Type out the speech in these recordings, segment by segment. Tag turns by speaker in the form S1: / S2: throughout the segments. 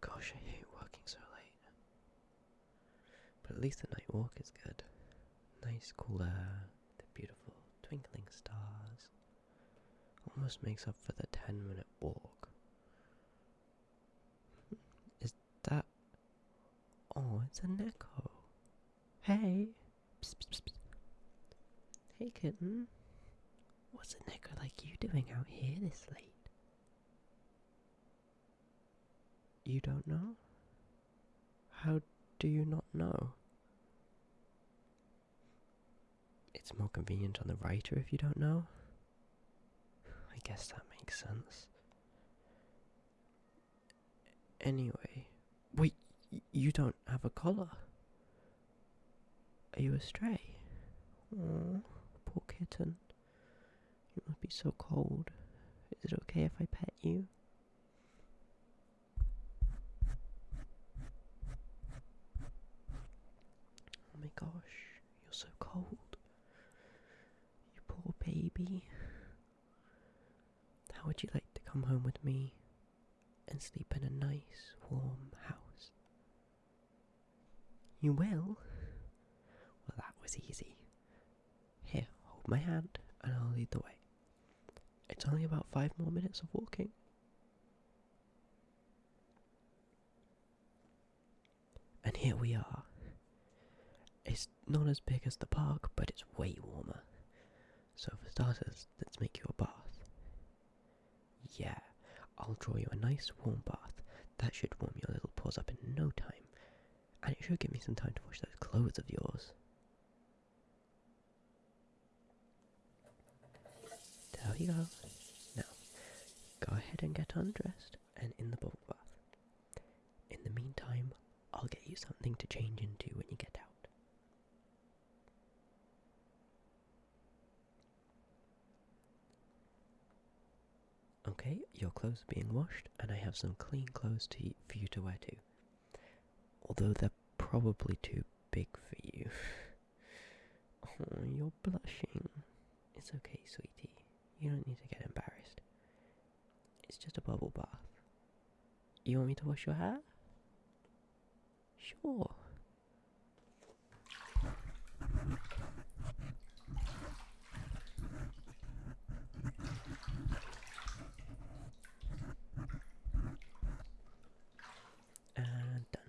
S1: Gosh, I hate working so late. But at least the night walk is good. Nice cool air, the beautiful twinkling stars. Almost makes up for the 10 minute walk. Is that. Oh, it's a Neko. Hey! Psst, psst, psst. Hey, kitten. What's a Neko like you doing out here this late? You don't know? How do you not know? It's more convenient on the writer if you don't know. I guess that makes sense. Anyway, wait, you don't have a collar? Are you a stray? Oh, poor kitten. You must be so cold. Is it okay if I pet you? Oh my gosh, you're so cold. You poor baby. How would you like to come home with me and sleep in a nice, warm house? You will? Well, that was easy. My hand and I'll lead the way. It's only about five more minutes of walking. And here we are. It's not as big as the park, but it's way warmer. So, for starters, let's make you a bath. Yeah, I'll draw you a nice warm bath. That should warm your little paws up in no time. And it should give me some time to wash those clothes of yours. Go. Now, go ahead and get undressed and in the bubble bath. In the meantime, I'll get you something to change into when you get out. Okay, your clothes are being washed, and I have some clean clothes to, for you to wear too. Although they're probably too big for you. Oh, you're blushing. It's okay, sweetie. You don't need to get embarrassed. It's just a bubble bath. You want me to wash your hair? Sure. And done.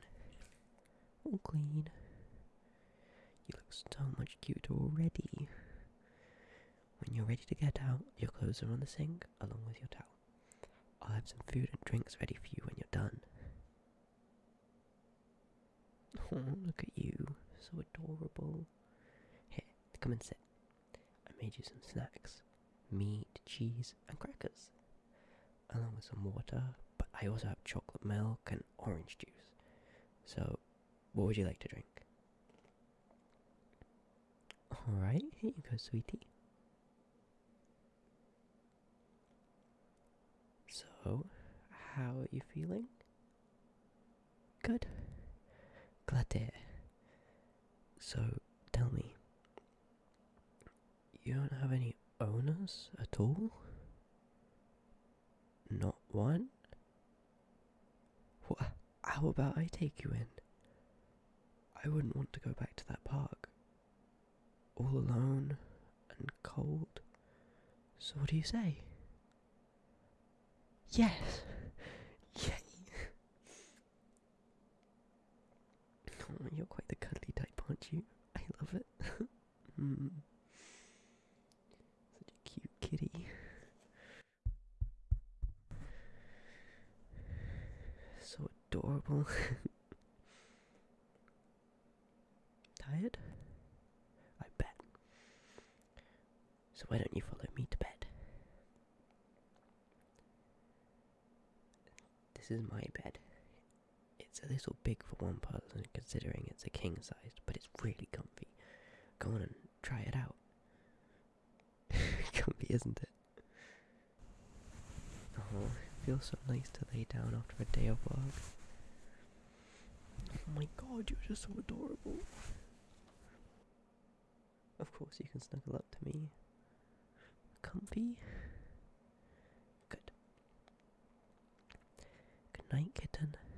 S1: All clean. You look so much cuter already. When you're ready to get out, your clothes are on the sink along with your towel. I'll have some food and drinks ready for you when you're done. Oh, look at you. So adorable. Here, come and sit. I made you some snacks meat, cheese, and crackers, along with some water. But I also have chocolate milk and orange juice. So, what would you like to drink? Alright, here you go, sweetie. So, how are you feeling? Good. Glad to hear. So, tell me, you don't have any owners at all? Not one? What? How about I take you in? I wouldn't want to go back to that park. All alone and cold. So, what do you say? Yes! Yay! Oh, you're quite the cuddly type, aren't you? I love it. mm. Such a cute kitty. So adorable. Tired? I bet. So why don't you follow me to bed? This is my bed. It's a little big for one person considering it's a king sized, but it's really comfy. Go on and try it out. comfy, isn't it? Oh, it feels so nice to lay down after a day of work. Oh my god, you're just so adorable. Of course, you can snuggle up to me. Comfy. Night, kitten.